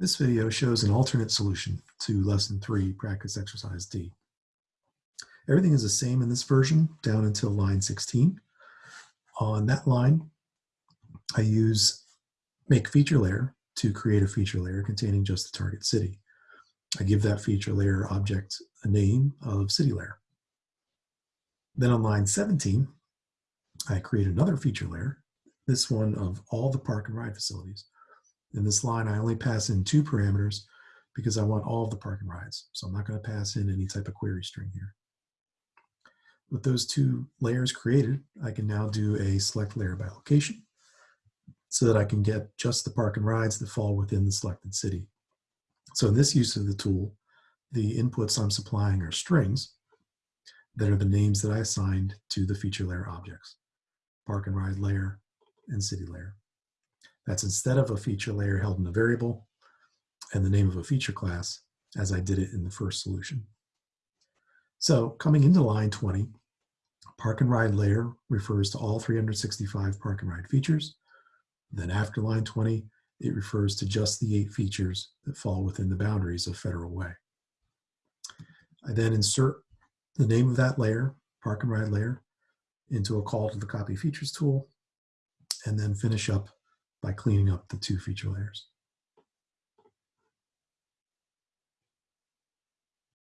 This video shows an alternate solution to lesson three, practice exercise D. Everything is the same in this version down until line 16. On that line, I use make feature layer to create a feature layer containing just the target city. I give that feature layer object a name of city layer. Then on line 17, I create another feature layer, this one of all the park and ride facilities. In this line, I only pass in two parameters because I want all of the park and rides. So I'm not going to pass in any type of query string here. With those two layers created, I can now do a select layer by location so that I can get just the park and rides that fall within the selected city. So in this use of the tool, the inputs I'm supplying are strings that are the names that I assigned to the feature layer objects, park and ride layer and city layer. That's instead of a feature layer held in a variable and the name of a feature class as I did it in the first solution. So coming into line 20, park and ride layer refers to all 365 park and ride features. Then after line 20, it refers to just the eight features that fall within the boundaries of Federal Way. I then insert the name of that layer, park and ride layer, into a call to the copy features tool, and then finish up by cleaning up the two feature layers.